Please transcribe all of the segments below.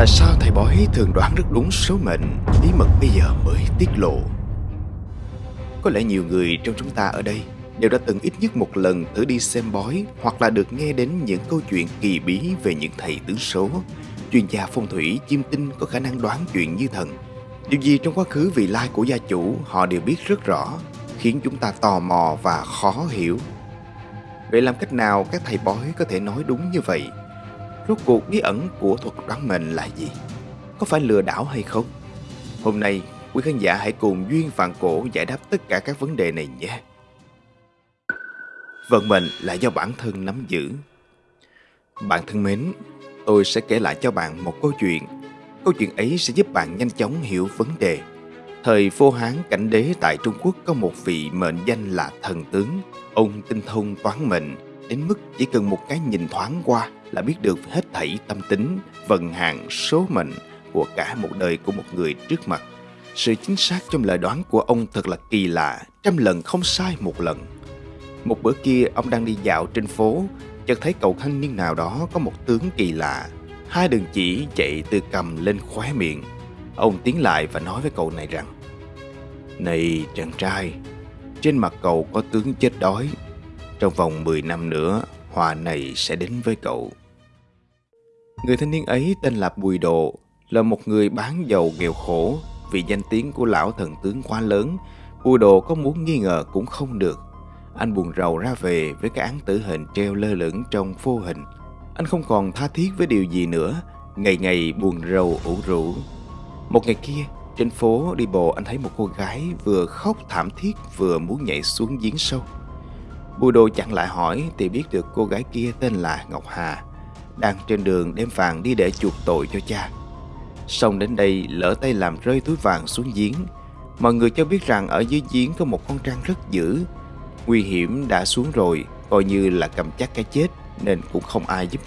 Tại sao thầy bói thường đoán rất đúng số mệnh? Bí mật bây giờ mới tiết lộ. Có lẽ nhiều người trong chúng ta ở đây Đều đã từng ít nhất một lần thử đi xem bói Hoặc là được nghe đến những câu chuyện kỳ bí Về những thầy tướng số. Chuyên gia phong thủy chiêm tinh có khả năng đoán chuyện như thần. Điều gì trong quá khứ vị lai của gia chủ Họ đều biết rất rõ, Khiến chúng ta tò mò và khó hiểu. Vậy làm cách nào các thầy bói có thể nói đúng như vậy? Rốt cuộc bí ẩn của thuật đoán mệnh là gì? Có phải lừa đảo hay không? Hôm nay, quý khán giả hãy cùng Duyên Vạn Cổ giải đáp tất cả các vấn đề này nhé. Vận mệnh là do bản thân nắm giữ. Bạn thân mến, tôi sẽ kể lại cho bạn một câu chuyện. Câu chuyện ấy sẽ giúp bạn nhanh chóng hiểu vấn đề. Thời Phô Hán cảnh đế tại Trung Quốc có một vị mệnh danh là thần tướng. Ông tinh thông toán mệnh, đến mức chỉ cần một cái nhìn thoáng qua là biết được hết thảy tâm tính, vận hạn, số mệnh của cả một đời của một người trước mặt. Sự chính xác trong lời đoán của ông thật là kỳ lạ, trăm lần không sai một lần. Một bữa kia ông đang đi dạo trên phố, chợt thấy cậu thanh niên nào đó có một tướng kỳ lạ. Hai đường chỉ chạy từ cầm lên khóe miệng. Ông tiến lại và nói với cậu này rằng Này chàng trai, trên mặt cậu có tướng chết đói. Trong vòng 10 năm nữa, hòa này sẽ đến với cậu. Người thanh niên ấy tên là Bùi Độ, là một người bán dầu nghèo khổ. Vì danh tiếng của lão thần tướng quá lớn, Bùi Độ có muốn nghi ngờ cũng không được. Anh buồn rầu ra về với cái án tử hình treo lơ lửng trong vô hình. Anh không còn tha thiết với điều gì nữa, ngày ngày buồn rầu ủ rũ. Một ngày kia, trên phố đi bộ anh thấy một cô gái vừa khóc thảm thiết vừa muốn nhảy xuống giếng sâu. Bùi đồ chặn lại hỏi thì biết được cô gái kia tên là Ngọc Hà đang trên đường đem vàng đi để chuộc tội cho cha. Xong đến đây lỡ tay làm rơi túi vàng xuống giếng. Mọi người cho biết rằng ở dưới giếng có một con trăng rất dữ. Nguy hiểm đã xuống rồi, coi như là cầm chắc cái chết nên cũng không ai giúp.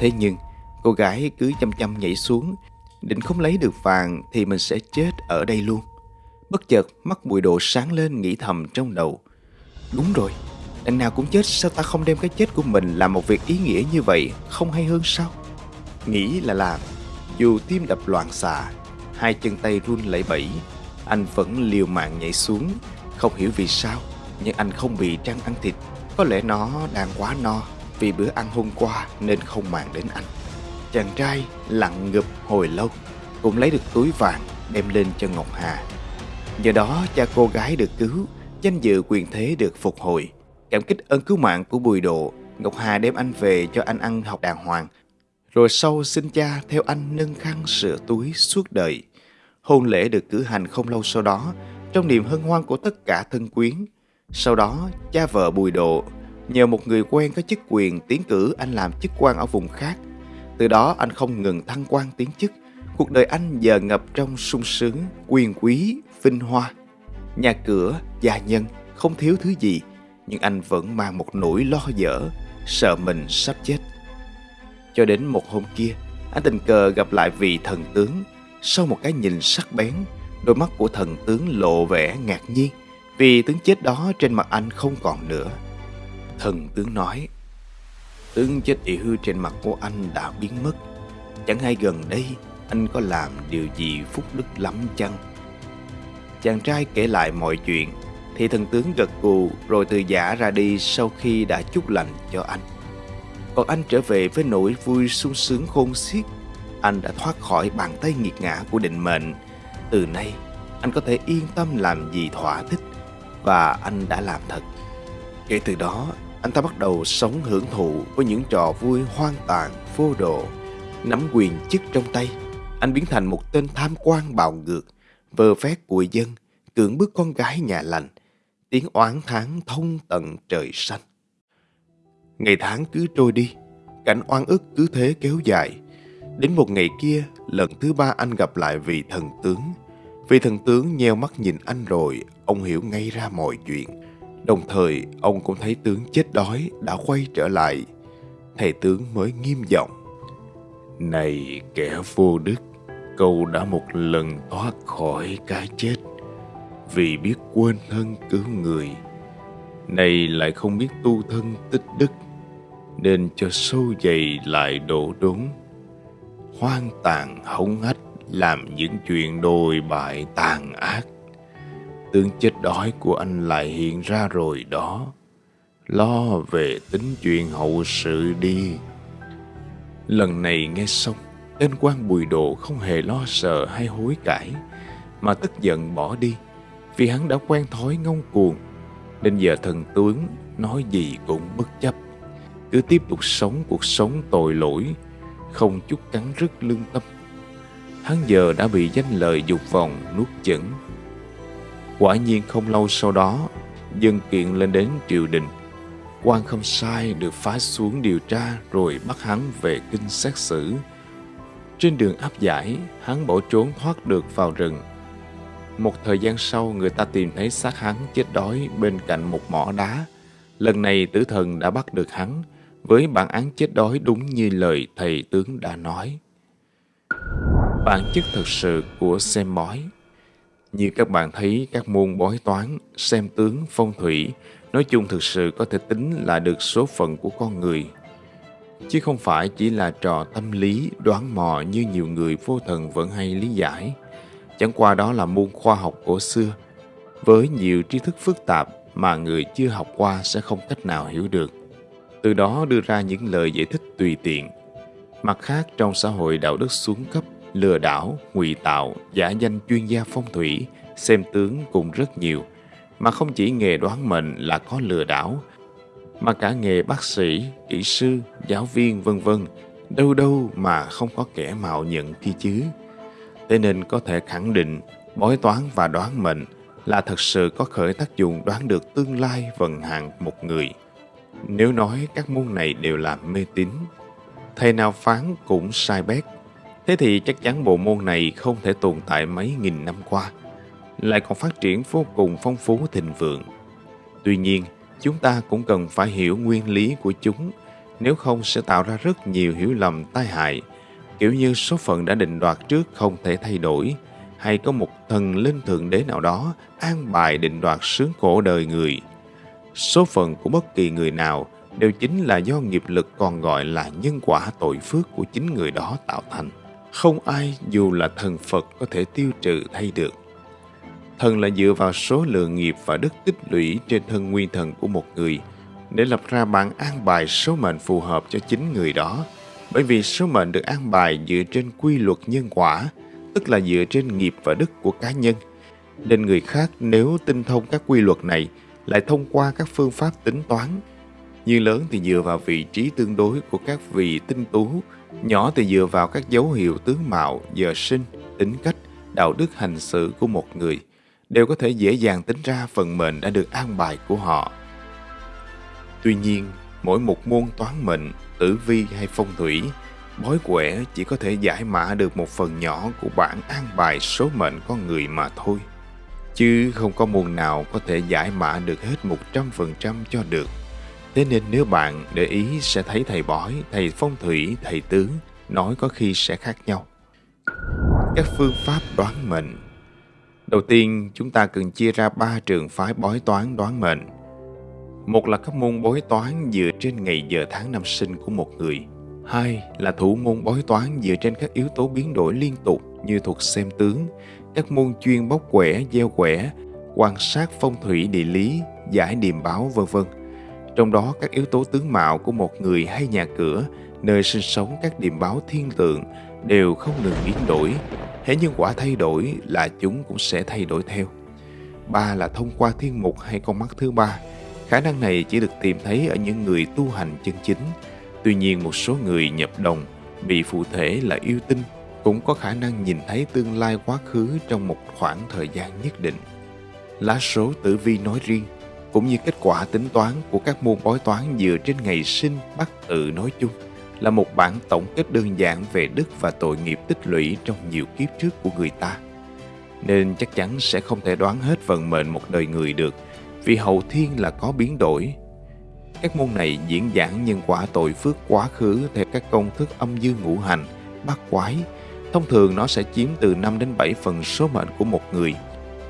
Thế nhưng, cô gái cứ chăm chăm nhảy xuống, định không lấy được vàng thì mình sẽ chết ở đây luôn. Bất chợt mắt bụi đồ sáng lên nghĩ thầm trong đầu. Đúng rồi, Đằng nào cũng chết, sao ta không đem cái chết của mình làm một việc ý nghĩa như vậy? Không hay hơn sao? Nghĩ là làm. Dù tim đập loạn xạ, Hai chân tay run lẩy bẩy, Anh vẫn liều mạng nhảy xuống. Không hiểu vì sao, Nhưng anh không bị trăng ăn thịt. Có lẽ nó đang quá no Vì bữa ăn hôm qua nên không màng đến anh. Chàng trai lặng ngập hồi lâu, Cũng lấy được túi vàng đem lên cho Ngọc Hà. Nhờ đó, cha cô gái được cứu, Danh dự quyền thế được phục hồi. Cảm kích ơn cứu mạng của Bùi Độ, Ngọc Hà đem anh về cho anh ăn học đàng hoàng. Rồi sau xin cha theo anh nâng khăn sửa túi suốt đời. Hôn lễ được cử hành không lâu sau đó, trong niềm hân hoan của tất cả thân quyến. Sau đó, cha vợ Bùi Độ nhờ một người quen có chức quyền tiến cử anh làm chức quan ở vùng khác. Từ đó anh không ngừng thăng quan tiến chức. Cuộc đời anh giờ ngập trong sung sướng, quyền quý, vinh hoa. Nhà cửa, gia nhân, không thiếu thứ gì nhưng anh vẫn mang một nỗi lo dở, sợ mình sắp chết. Cho đến một hôm kia, anh tình cờ gặp lại vị thần tướng. Sau một cái nhìn sắc bén, đôi mắt của thần tướng lộ vẻ ngạc nhiên vì tướng chết đó trên mặt anh không còn nữa. Thần tướng nói, tướng chết yếu trên mặt của anh đã biến mất. Chẳng hay gần đây anh có làm điều gì phúc đức lắm chăng? Chàng trai kể lại mọi chuyện thì thần tướng gật gù rồi từ giả ra đi sau khi đã chúc lành cho anh. Còn anh trở về với nỗi vui sung sướng khôn xiết. Anh đã thoát khỏi bàn tay nghiệt ngã của định mệnh. Từ nay, anh có thể yên tâm làm gì thỏa thích và anh đã làm thật. Kể từ đó, anh ta bắt đầu sống hưởng thụ với những trò vui hoang tàn, vô độ. Nắm quyền chức trong tay, anh biến thành một tên tham quan bạo ngược, vơ vét của dân, cưỡng bức con gái nhà lành, tiếng oán tháng thông tận trời xanh. Ngày tháng cứ trôi đi, cảnh oan ức cứ thế kéo dài. Đến một ngày kia, lần thứ ba anh gặp lại vị thần tướng. Vị thần tướng nheo mắt nhìn anh rồi, ông hiểu ngay ra mọi chuyện. Đồng thời, ông cũng thấy tướng chết đói đã quay trở lại. Thầy tướng mới nghiêm giọng. Này kẻ vô đức, cậu đã một lần thoát khỏi cái chết vì biết quên thân cứu người nay lại không biết tu thân tích đức nên cho sâu dày lại đổ đốn hoang tàn hống hách làm những chuyện đồi bại tàn ác. Tướng chết đói của anh lại hiện ra rồi đó. Lo về tính chuyện hậu sự đi. Lần này nghe xong, tên quan bùi đồ không hề lo sợ hay hối cải, mà tức giận bỏ đi, vì hắn đã quen thói ngông cuồng, nên giờ thần tướng nói gì cũng bất chấp. Cứ tiếp tục sống cuộc sống tội lỗi, không chút cắn rứt lương tâm. Hắn giờ đã bị danh lời dục vọng nuốt chửng. Quả nhiên không lâu sau đó, dân kiện lên đến triều đình. quan không sai được phái xuống điều tra rồi bắt hắn về kinh xét xử. Trên đường áp giải, hắn bỏ trốn thoát được vào rừng. Một thời gian sau, người ta tìm thấy xác hắn chết đói bên cạnh một mỏ đá. Lần này tử thần đã bắt được hắn, với bản án chết đói đúng như lời thầy tướng đã nói. Bản chất thật sự của xem bói Như các bạn thấy các môn bói toán, xem tướng, phong thủy nói chung thực sự có thể tính là được số phận của con người. Chứ không phải chỉ là trò tâm lý, đoán mò như nhiều người vô thần vẫn hay lý giải. Chẳng qua đó là môn khoa học cổ xưa, với nhiều tri thức phức tạp mà người chưa học qua sẽ không cách nào hiểu được từ đó đưa ra những lời giải thích tùy tiện. Mặt khác, trong xã hội đạo đức xuống cấp, lừa đảo, ngụy tạo, giả danh chuyên gia phong thủy, xem tướng cũng rất nhiều, mà không chỉ nghề đoán mệnh là có lừa đảo, mà cả nghề bác sĩ, kỹ sư, giáo viên vân vân, đâu đâu mà không có kẻ mạo nhận kia chứ. Thế nên có thể khẳng định bói toán và đoán mệnh là thật sự có khởi tác dụng đoán được tương lai vận hạn một người. Nếu nói các môn này đều là mê tín, thầy nào phán cũng sai bét. Thế thì chắc chắn bộ môn này không thể tồn tại mấy nghìn năm qua, lại còn phát triển vô cùng phong phú thịnh vượng. Tuy nhiên, chúng ta cũng cần phải hiểu nguyên lý của chúng, nếu không sẽ tạo ra rất nhiều hiểu lầm tai hại, kiểu như số phận đã định đoạt trước không thể thay đổi, hay có một thần linh thượng đế nào đó an bài định đoạt sướng khổ đời người. Số phận của bất kỳ người nào đều chính là do nghiệp lực còn gọi là nhân quả tội phước của chính người đó tạo thành. Không ai dù là thần Phật có thể tiêu trừ thay được. Thần là dựa vào số lượng nghiệp và đức tích lũy trên thân nguyên thần của một người để lập ra bản an bài số mệnh phù hợp cho chính người đó. Bởi vì số mệnh được an bài dựa trên quy luật nhân quả, tức là dựa trên nghiệp và đức của cá nhân. Nên người khác nếu tinh thông các quy luật này lại thông qua các phương pháp tính toán. Như lớn thì dựa vào vị trí tương đối của các vị tinh tú, nhỏ thì dựa vào các dấu hiệu tướng mạo, giờ sinh, tính cách, đạo đức hành xử của một người, đều có thể dễ dàng tính ra phần mệnh đã được an bài của họ. Tuy nhiên, mỗi một môn toán mệnh, tử vi hay phong thủy, bói quẻ chỉ có thể giải mã được một phần nhỏ của bản an bài số mệnh con người mà thôi chứ không có môn nào có thể giải mã được hết 100% cho được. Thế nên nếu bạn để ý sẽ thấy thầy bói, thầy phong thủy, thầy tướng nói có khi sẽ khác nhau. Các phương pháp đoán mệnh Đầu tiên, chúng ta cần chia ra ba trường phái bói toán đoán mệnh. Một là các môn bói toán dựa trên ngày giờ tháng năm sinh của một người. Hai là thủ môn bói toán dựa trên các yếu tố biến đổi liên tục như thuật xem tướng, các môn chuyên bóc quẻ, gieo quẻ, quan sát phong thủy địa lý, giải điềm báo vân vân. Trong đó các yếu tố tướng mạo của một người hay nhà cửa, nơi sinh sống các điềm báo thiên tượng đều không ngừng biến đổi. Hễ nhân quả thay đổi là chúng cũng sẽ thay đổi theo. Ba là thông qua thiên mục hay con mắt thứ ba. Khả năng này chỉ được tìm thấy ở những người tu hành chân chính. Tuy nhiên một số người nhập đồng bị phụ thể là yêu tinh cũng có khả năng nhìn thấy tương lai quá khứ trong một khoảng thời gian nhất định. Lá số tử vi nói riêng, cũng như kết quả tính toán của các môn bói toán dựa trên ngày sinh bắt tự nói chung, là một bản tổng kết đơn giản về đức và tội nghiệp tích lũy trong nhiều kiếp trước của người ta. Nên chắc chắn sẽ không thể đoán hết vận mệnh một đời người được, vì hậu thiên là có biến đổi. Các môn này diễn giảng nhân quả tội phước quá khứ theo các công thức âm dương ngũ hành, bát quái, Thông thường nó sẽ chiếm từ 5 đến 7 phần số mệnh của một người.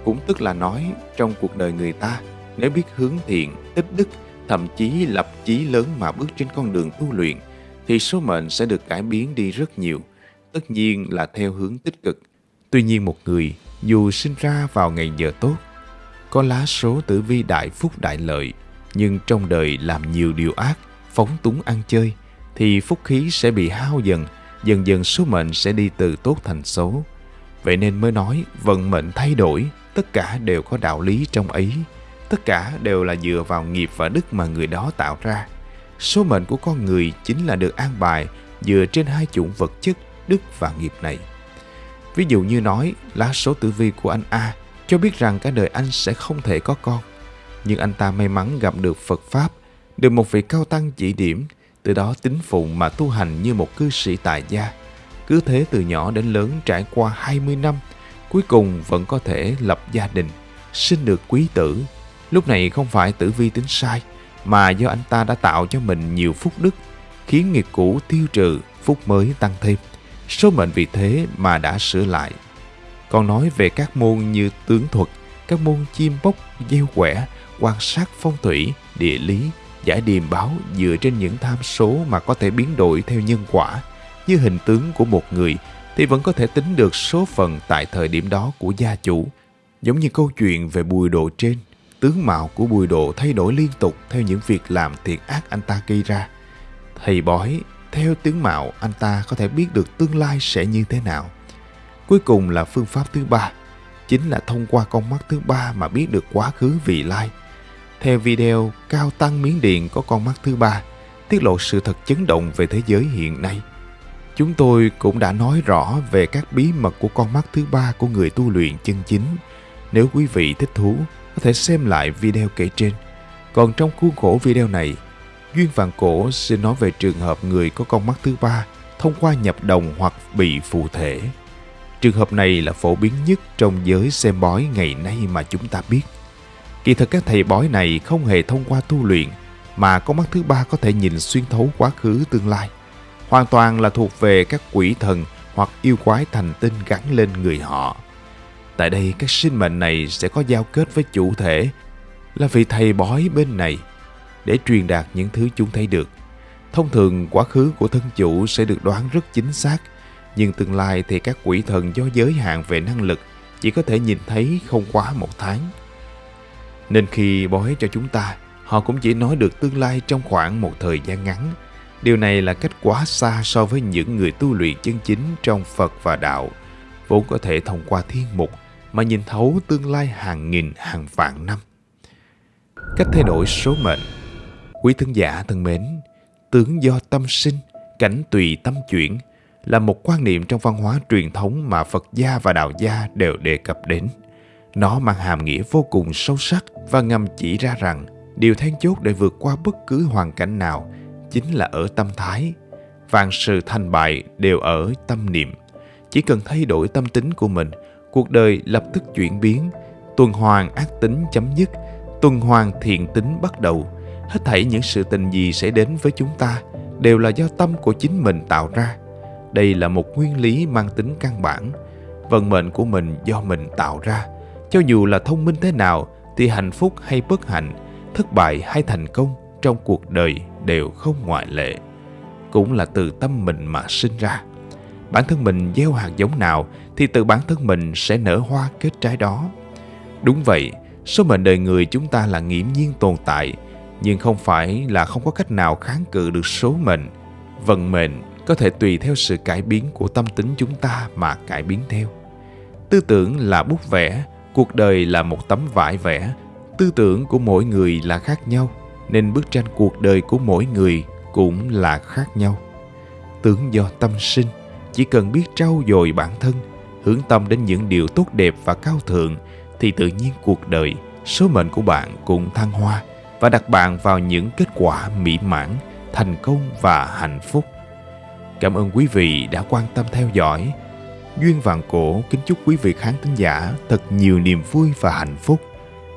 Cũng tức là nói trong cuộc đời người ta, nếu biết hướng thiện, tích đức, thậm chí lập chí lớn mà bước trên con đường tu luyện, thì số mệnh sẽ được cải biến đi rất nhiều. tất nhiên là theo hướng tích cực. Tuy nhiên một người dù sinh ra vào ngày giờ tốt, có lá số tử vi đại phúc đại lợi, nhưng trong đời làm nhiều điều ác, phóng túng ăn chơi, thì phúc khí sẽ bị hao dần, dần dần số mệnh sẽ đi từ tốt thành xấu. Vậy nên mới nói vận mệnh thay đổi, tất cả đều có đạo lý trong ấy. Tất cả đều là dựa vào nghiệp và đức mà người đó tạo ra. Số mệnh của con người chính là được an bài dựa trên hai chủng vật chất, đức và nghiệp này. Ví dụ như nói, lá số tử vi của anh A cho biết rằng cả đời anh sẽ không thể có con. Nhưng anh ta may mắn gặp được Phật Pháp, được một vị cao tăng chỉ điểm, từ đó tính phụng mà tu hành như một cư sĩ tại gia. Cứ thế từ nhỏ đến lớn trải qua 20 năm, cuối cùng vẫn có thể lập gia đình, sinh được quý tử. Lúc này không phải tử vi tính sai, mà do anh ta đã tạo cho mình nhiều phúc đức, khiến nghiệp cũ tiêu trừ, phúc mới tăng thêm. Số mệnh vì thế mà đã sửa lại. Còn nói về các môn như tướng thuật, các môn chim bốc, gieo quẻ, quan sát phong thủy, địa lý, giải điềm báo dựa trên những tham số mà có thể biến đổi theo nhân quả, như hình tướng của một người thì vẫn có thể tính được số phận tại thời điểm đó của gia chủ. Giống như câu chuyện về bùi độ trên, tướng mạo của bùi độ thay đổi liên tục theo những việc làm thiện ác anh ta gây ra. Thầy bói, theo tướng mạo anh ta có thể biết được tương lai sẽ như thế nào. Cuối cùng là phương pháp thứ ba, chính là thông qua con mắt thứ ba mà biết được quá khứ vị lai. Theo video, Cao Tăng Miến Điện có con mắt thứ ba, tiết lộ sự thật chấn động về thế giới hiện nay. Chúng tôi cũng đã nói rõ về các bí mật của con mắt thứ ba của người tu luyện chân chính. Nếu quý vị thích thú, có thể xem lại video kể trên. Còn trong khuôn khổ video này, Duyên Vạn Cổ xin nói về trường hợp người có con mắt thứ ba thông qua nhập đồng hoặc bị phù thể. Trường hợp này là phổ biến nhất trong giới xem bói ngày nay mà chúng ta biết. Kỳ thực các thầy bói này không hề thông qua tu luyện, mà con mắt thứ ba có thể nhìn xuyên thấu quá khứ tương lai. Hoàn toàn là thuộc về các quỷ thần hoặc yêu quái thành tinh gắn lên người họ. Tại đây các sinh mệnh này sẽ có giao kết với chủ thể là vị thầy bói bên này để truyền đạt những thứ chúng thấy được. Thông thường quá khứ của thân chủ sẽ được đoán rất chính xác nhưng tương lai thì các quỷ thần do giới hạn về năng lực chỉ có thể nhìn thấy không quá một tháng. Nên khi bói cho chúng ta, họ cũng chỉ nói được tương lai trong khoảng một thời gian ngắn. Điều này là cách quá xa so với những người tu luyện chân chính trong Phật và Đạo, vốn có thể thông qua thiên mục mà nhìn thấu tương lai hàng nghìn hàng vạn năm. Cách thay đổi số mệnh Quý thân giả thân mến, tướng do tâm sinh, cảnh tùy tâm chuyển – là một quan niệm trong văn hóa truyền thống mà Phật gia và Đạo gia đều đề cập đến. Nó mang hàm nghĩa vô cùng sâu sắc và ngầm chỉ ra rằng điều then chốt để vượt qua bất cứ hoàn cảnh nào chính là ở tâm thái. Vạn sự thành bại đều ở tâm niệm. Chỉ cần thay đổi tâm tính của mình, cuộc đời lập tức chuyển biến, tuần hoàn ác tính chấm dứt, tuần hoàn thiện tính bắt đầu. Hết thảy những sự tình gì sẽ đến với chúng ta đều là do tâm của chính mình tạo ra đây là một nguyên lý mang tính căn bản. Vận mệnh của mình do mình tạo ra. Cho dù là thông minh thế nào thì hạnh phúc hay bất hạnh, thất bại hay thành công trong cuộc đời đều không ngoại lệ. Cũng là từ tâm mình mà sinh ra. Bản thân mình gieo hạt giống nào thì từ bản thân mình sẽ nở hoa kết trái đó. Đúng vậy, số mệnh đời người chúng ta là nghiễm nhiên tồn tại, nhưng không phải là không có cách nào kháng cự được số mệnh. Vận mệnh có thể tùy theo sự cải biến của tâm tính chúng ta mà cải biến theo. Tư tưởng là bút vẽ, cuộc đời là một tấm vải vẽ. Tư tưởng của mỗi người là khác nhau, nên bức tranh cuộc đời của mỗi người cũng là khác nhau. tưởng do tâm sinh, chỉ cần biết trau dồi bản thân, hướng tâm đến những điều tốt đẹp và cao thượng, thì tự nhiên cuộc đời, số mệnh của bạn cũng thăng hoa và đặt bạn vào những kết quả mỹ mãn, thành công và hạnh phúc. Cảm ơn quý vị đã quan tâm theo dõi. Duyên Vạn Cổ kính chúc quý vị khán thính giả thật nhiều niềm vui và hạnh phúc.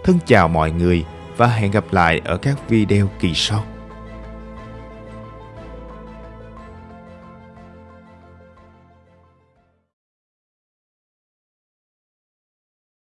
Thân chào mọi người và hẹn gặp lại ở các video kỳ sau.